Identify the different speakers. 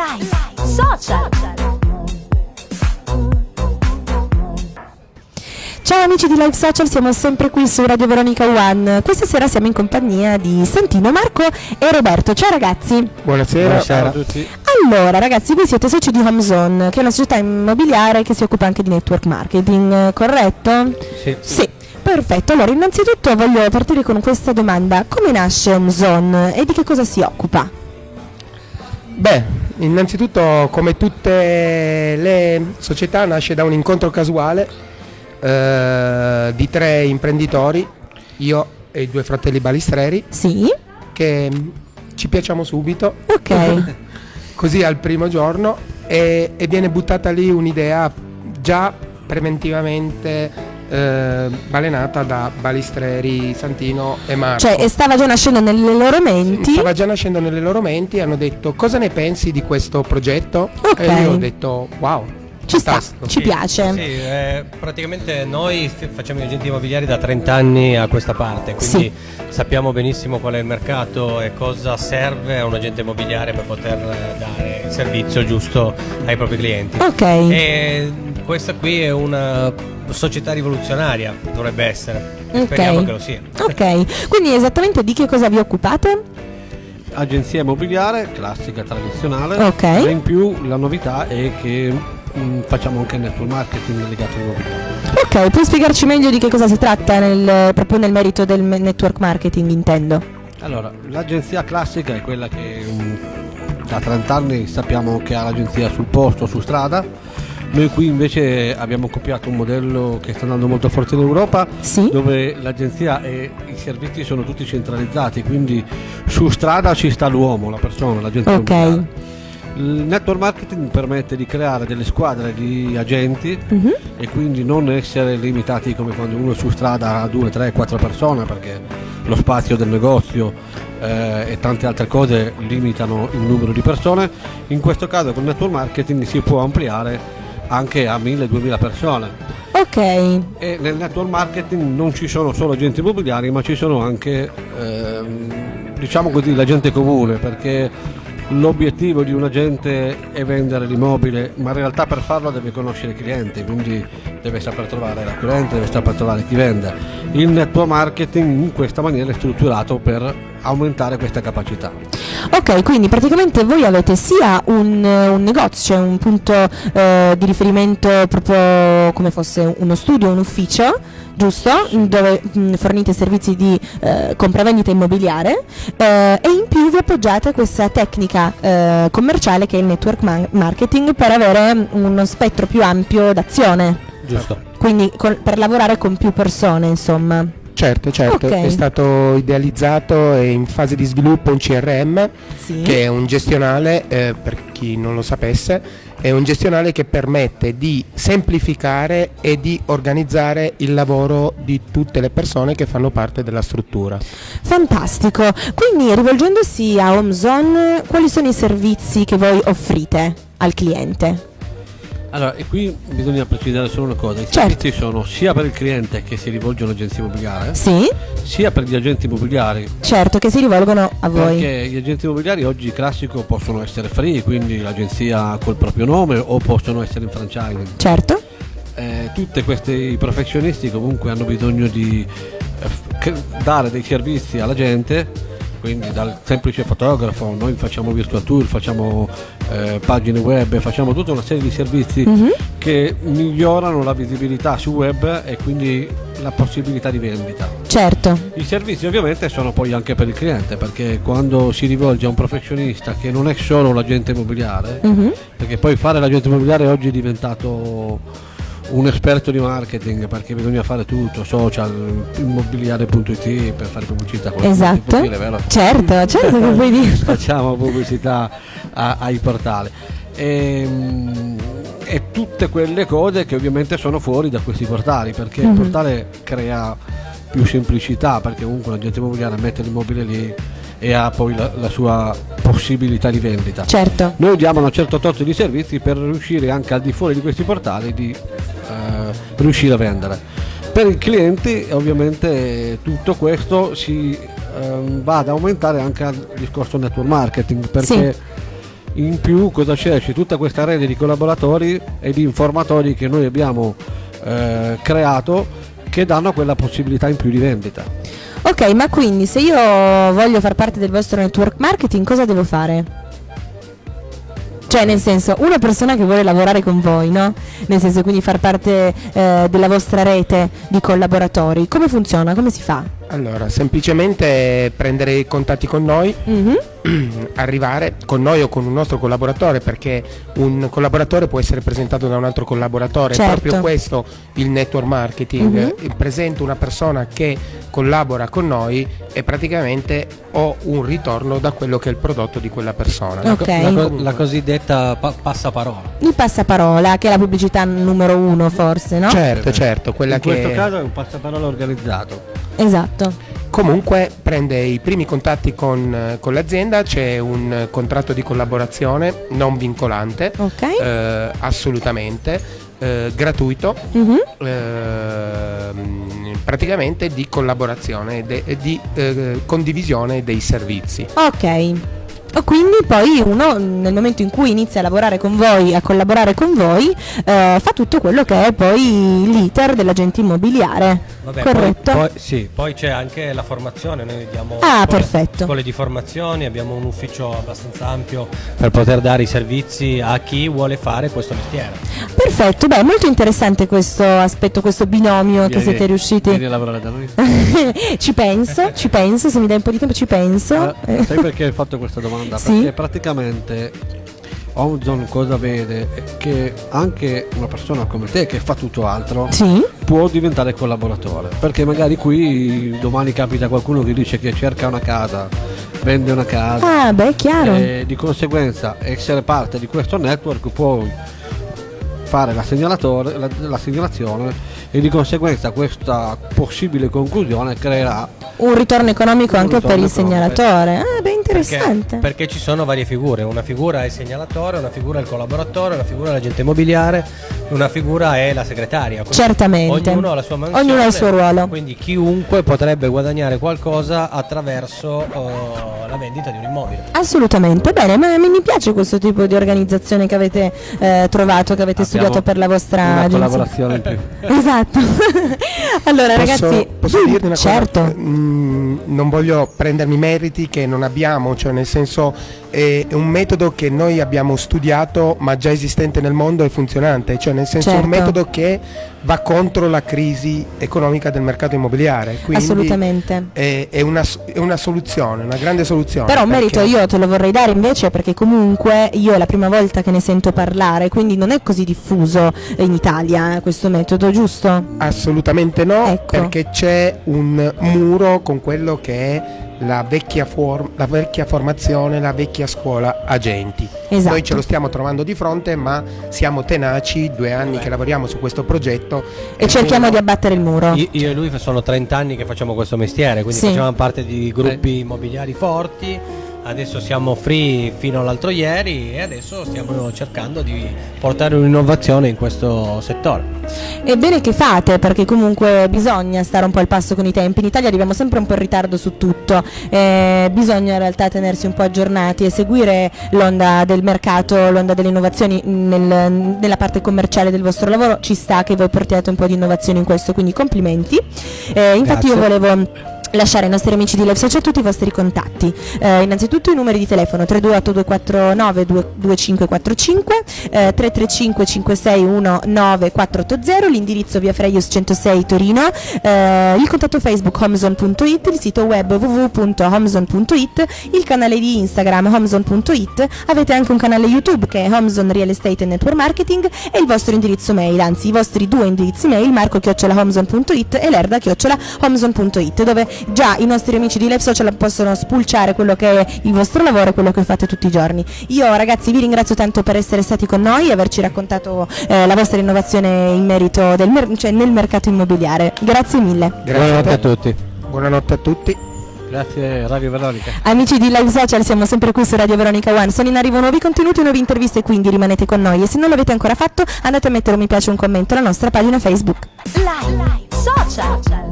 Speaker 1: Live Social.
Speaker 2: Ciao amici di Live Social, siamo sempre qui su Radio Veronica One. Questa sera siamo in compagnia di Santino, Marco e Roberto. Ciao ragazzi.
Speaker 3: Buonasera, ciao a tutti.
Speaker 2: Allora ragazzi, voi siete soci di HomeZone, che è una società immobiliare che si occupa anche di network marketing, corretto?
Speaker 3: Sì.
Speaker 2: Sì. Perfetto, allora innanzitutto voglio partire con questa domanda. Come nasce HomeZone e di che cosa si occupa?
Speaker 3: Beh, innanzitutto come tutte le società nasce da un incontro casuale eh, di tre imprenditori, io e i due fratelli balistreri,
Speaker 2: Sì?
Speaker 3: che ci piacciamo subito,
Speaker 2: Ok.
Speaker 3: così al primo giorno, e, e viene buttata lì un'idea già preventivamente eh, balenata da Balistreri, Santino e Marco.
Speaker 2: Cioè, e stava già nascendo nelle loro menti.
Speaker 3: Stava già nascendo nelle loro menti, hanno detto cosa ne pensi di questo progetto?
Speaker 2: Ok.
Speaker 3: E io ho detto wow,
Speaker 2: Ci sta, ci piace.
Speaker 4: Sì, eh, praticamente noi facciamo gli agenti immobiliari da 30 anni a questa parte, quindi sappiamo benissimo qual è il mercato e cosa serve a un agente immobiliare per poter dare il servizio giusto ai propri clienti.
Speaker 2: Ok.
Speaker 4: E questa qui è una società rivoluzionaria, dovrebbe essere.
Speaker 2: Ok.
Speaker 4: Speriamo che lo sia.
Speaker 2: Ok, quindi esattamente di che cosa vi occupate?
Speaker 5: agenzia immobiliare classica tradizionale
Speaker 2: Ok.
Speaker 5: e in più la novità è che mm, facciamo anche network marketing legato all'immobiliare
Speaker 2: Ok, puoi spiegarci meglio di che cosa si tratta nel- proprio nel merito del network marketing, intendo.
Speaker 5: allora l'agenzia classica è quella che mm, da 30 anni sappiamo che ha l'agenzia sul posto su strada noi qui invece abbiamo copiato un modello che sta andando molto forte in Europa
Speaker 2: Sì?
Speaker 5: dove l'agenzia e i servizi sono tutti centralizzati quindi su strada ci sta l'uomo, la persona, l'agente
Speaker 2: Ok.
Speaker 5: immobiliare. Il network marketing permette di creare delle squadre di agenti
Speaker 2: Mhm.
Speaker 5: e quindi non essere limitati come quando uno è su strada a 2, 3, 4 persone perché lo spazio del negozio eh, e tante altre cose limitano il numero di persone. In questo caso con il network marketing si può ampliare anche a 1000-2000 persone.
Speaker 2: Ok,
Speaker 5: E nel network marketing non ci sono solo agenti immobiliari, ma ci sono anche, ehm, diciamo così, la gente comune, perché l'obiettivo di un agente è vendere l'immobile, ma in realtà per farlo deve conoscere i clienti, quindi deve saper trovare l'acquirente, deve saper trovare chi vende. Il network marketing in questa maniera è strutturato per aumentare questa capacità.
Speaker 2: Ok, quindi praticamente voi avete sia un, un negozio, un punto eh, di riferimento proprio come fosse uno studio, un ufficio, giusto? Dove mh, fornite servizi di eh, compravendita immobiliare eh, e in più vi appoggiate a questa tecnica eh, commerciale che è il network ma- marketing per avere uno spettro più ampio d'azione,
Speaker 4: Giusto.
Speaker 2: quindi col- per lavorare con più persone, insomma.
Speaker 3: Certo, certo,
Speaker 2: Ok.
Speaker 3: è stato idealizzato e in fase di sviluppo un CRM
Speaker 2: Sì.
Speaker 3: che è un gestionale, eh, per chi non lo sapesse, è un gestionale che permette di semplificare e di organizzare il lavoro di tutte le persone che fanno parte della struttura.
Speaker 2: Fantastico, quindi rivolgendosi a HomeZone, quali sono i servizi che voi offrite al cliente?
Speaker 5: Allora, e qui bisogna precisare solo una cosa, i
Speaker 2: Certo.
Speaker 5: servizi sono sia per il cliente che si rivolge all'agenzia immobiliare,
Speaker 2: Sì,
Speaker 5: sia per gli agenti immobiliari
Speaker 2: certo, che si rivolgono a voi.
Speaker 5: Perché gli agenti immobiliari oggi classico possono essere free, quindi l'agenzia col proprio nome o possono essere in franchising.
Speaker 2: Certo,
Speaker 5: Eh, tutti questi professionisti comunque hanno bisogno di eh, dare dei servizi alla gente, quindi dal semplice fotografo, noi facciamo virtual tour, facciamo eh, pagine web, facciamo tutta una serie di servizi
Speaker 2: Mhm.
Speaker 5: che migliorano la visibilità su web e quindi la possibilità di vendita.
Speaker 2: certo,
Speaker 5: I servizi ovviamente sono poi anche per il cliente perché quando si rivolge a un professionista che non è solo l'agente immobiliare,
Speaker 2: Mhm.
Speaker 5: perché poi fare l'agente immobiliare oggi è diventato un esperto di marketing perché bisogna fare tutto, social, immobiliare.it per fare pubblicità.
Speaker 2: esatto,
Speaker 5: dire, vero?
Speaker 2: certo, certo che puoi dire.
Speaker 5: Facciamo pubblicità a- ai portali. Ehm, E, tutte quelle cose che ovviamente sono fuori da questi portali perché
Speaker 2: Mhm.
Speaker 5: il portale crea più semplicità perché comunque l'agente immobiliare mette l'immobile lì e ha poi la, la sua possibilità di vendita.
Speaker 2: Certo,
Speaker 5: Noi diamo una certa tot di servizi per riuscire anche al di fuori di questi portali di eh, riuscire a vendere. Per i clienti ovviamente tutto questo si ehm, va ad aumentare anche al discorso network marketing perché in più cosa c'è? C'è tutta questa rete di collaboratori e di informatori che noi abbiamo eh, creato che danno quella possibilità in più di vendita.
Speaker 2: Ok, ma quindi se io voglio far parte del vostro network marketing, cosa devo fare? Cioè, nel senso, una persona che vuole lavorare con voi, no? Nel senso, quindi far parte eh, della vostra rete di collaboratori, come funziona? Come si fa?
Speaker 3: Allora, semplicemente prendere i contatti con noi,
Speaker 2: Mhm.
Speaker 3: arrivare con noi o con un nostro collaboratore, perché un collaboratore può essere presentato da un altro collaboratore,
Speaker 2: Certo.
Speaker 3: è proprio questo il network marketing.
Speaker 2: Mhm.
Speaker 3: Eh, Presento una persona che collabora con noi e praticamente ho un ritorno da quello che è il prodotto di quella persona.
Speaker 2: Ok.
Speaker 4: La, co- la cosiddetta pa- passaparola.
Speaker 2: Il passaparola, che è la pubblicità numero uno, forse, no?
Speaker 3: Certo, certo, quella
Speaker 5: in
Speaker 3: che
Speaker 5: questo caso è un passaparola organizzato.
Speaker 2: Esatto.
Speaker 3: Comunque prende i primi contatti con, eh, con l'azienda, c'è un eh, contratto di collaborazione non vincolante,
Speaker 2: Ok.
Speaker 3: eh, assolutamente, eh, gratuito,
Speaker 2: Mhm.
Speaker 3: ehm, praticamente di collaborazione e e di eh, condivisione dei servizi.
Speaker 2: Ok. Quindi poi uno nel momento in cui inizia a lavorare con voi, a collaborare con voi, eh, fa tutto quello che è poi l'iter dell'agente immobiliare.
Speaker 4: Vabbè,
Speaker 2: Corretto?
Speaker 4: Poi, poi- sì, poi c'è anche la formazione, noi diamo
Speaker 2: Ah,
Speaker 4: scuole,
Speaker 2: perfetto.
Speaker 4: scuole di formazione, abbiamo un ufficio abbastanza ampio per poter dare i servizi a chi vuole fare questo mestiere.
Speaker 2: Perfetto, beh, molto interessante questo aspetto, questo binomio che
Speaker 5: Vieni-
Speaker 2: siete riusciti.
Speaker 5: Vieni a lavorare da noi.
Speaker 2: ci penso, ci penso, se mi dai un po' di tempo ci penso.
Speaker 5: Ah,
Speaker 2: Eh,
Speaker 5: sai perché hai fatto questa domanda?
Speaker 2: Sì.
Speaker 5: Perché praticamente Omzon cosa vede? Che anche una persona come te che fa tutto altro
Speaker 2: Sì,
Speaker 5: può diventare collaboratore. Perché magari qui domani capita qualcuno che dice che cerca una casa, vende una casa.
Speaker 2: ah, beh, chiaro.
Speaker 5: E di conseguenza essere parte di questo network puoi fare la, segnalatore- la- la segnalazione e di conseguenza questa possibile conclusione creerà
Speaker 2: Un ritorno economico
Speaker 5: Un
Speaker 2: anche per
Speaker 5: ritorno
Speaker 2: il segnalatore. Ah,
Speaker 4: Perché,
Speaker 2: interessante.
Speaker 4: perché ci sono varie figure, una figura è il segnalatore, una figura è il collaboratore, una figura è l'agente immobiliare, una figura è la segretaria. Quindi
Speaker 2: Certamente.
Speaker 4: Ognuno ha la sua mansione.
Speaker 2: Ognuno ha il suo ruolo.
Speaker 4: Quindi chiunque potrebbe guadagnare qualcosa attraverso eh, la vendita di un immobile.
Speaker 2: Assolutamente, bene, ma mi piace questo tipo di organizzazione che avete eh, trovato, che avete
Speaker 5: Abbiamo
Speaker 2: studiato per la vostra
Speaker 5: una
Speaker 2: agenzia.
Speaker 5: collaborazione in più.
Speaker 2: Esatto. allora
Speaker 3: Posso,
Speaker 2: ragazzi,
Speaker 3: posso dirti una
Speaker 2: certo.
Speaker 3: cosa? Mm, non voglio prendermi meriti che non abbiamo, cioè nel senso è un metodo che noi abbiamo studiato ma già esistente nel mondo e funzionante, cioè nel senso è un
Speaker 2: Certo.
Speaker 3: metodo che va contro la crisi economica del mercato immobiliare. Quindi
Speaker 2: Assolutamente.
Speaker 3: È, è una, è una soluzione, una grande soluzione.
Speaker 2: Però un merito io te lo vorrei dare invece perché comunque io è la prima volta che ne sento parlare, quindi non è così diffuso in Italia eh, questo metodo, giusto?
Speaker 3: Assolutamente no,
Speaker 2: Ecco.
Speaker 3: perché c'è un muro con quello che è la vecchia, form- la vecchia formazione, la vecchia scuola agenti.
Speaker 2: Esatto.
Speaker 3: Noi ce lo stiamo trovando di fronte, ma siamo tenaci, due anni che lavoriamo su questo progetto
Speaker 2: E cerchiamo di abbattere il muro.
Speaker 4: Io, io e lui sono 30 anni che facciamo questo mestiere, quindi
Speaker 2: Sì.
Speaker 4: facevamo parte di gruppi immobiliari forti. Adesso siamo free fino all'altro ieri e adesso stiamo cercando di portare un'innovazione in questo settore.
Speaker 2: E bene che fate perché comunque bisogna stare un po' al passo con i tempi. In Italia arriviamo sempre un po' in ritardo su tutto, eh, bisogna in realtà tenersi un po' aggiornati e seguire l'onda del mercato, l'onda delle innovazioni nel- nella parte commerciale del vostro lavoro. Ci sta che voi portiate un po' di innovazioni in questo, quindi complimenti. Eh, infatti io
Speaker 3: Grazie.
Speaker 2: volevo lasciare ai nostri amici di Live Social tutti i vostri contatti. Eh, innanzitutto i numeri di telefono 328 249 2545, eh, 335 561 9480, l'indirizzo via Freius 106 Torino, eh, il contatto Facebook homezone.it, il sito web www.homezone.it, il canale di Instagram homezone.it, avete anche un canale YouTube che è Homezone Real Estate and Network Marketing e il vostro indirizzo mail, anzi i vostri due indirizzi mail marco-homezone.it e lerda-homezone.it dove già i nostri amici di Live Social possono spulciare quello che è il vostro lavoro e quello che fate tutti i giorni. Io ragazzi vi ringrazio tanto per essere stati con noi e averci raccontato eh, la vostra innovazione in merito del mer- cioè nel mercato immobiliare. Grazie mille.
Speaker 3: Grazie
Speaker 4: Buonanotte
Speaker 3: te.
Speaker 4: a tutti.
Speaker 3: Buonanotte a tutti.
Speaker 5: Grazie Radio Veronica.
Speaker 2: Amici di Live Social, siamo sempre qui su Radio Veronica One. Sono in arrivo nuovi contenuti, nuove interviste, quindi rimanete con noi. E se non l'avete ancora fatto, andate a mettere un mi piace e un commento alla nostra pagina Facebook.
Speaker 1: Live, social.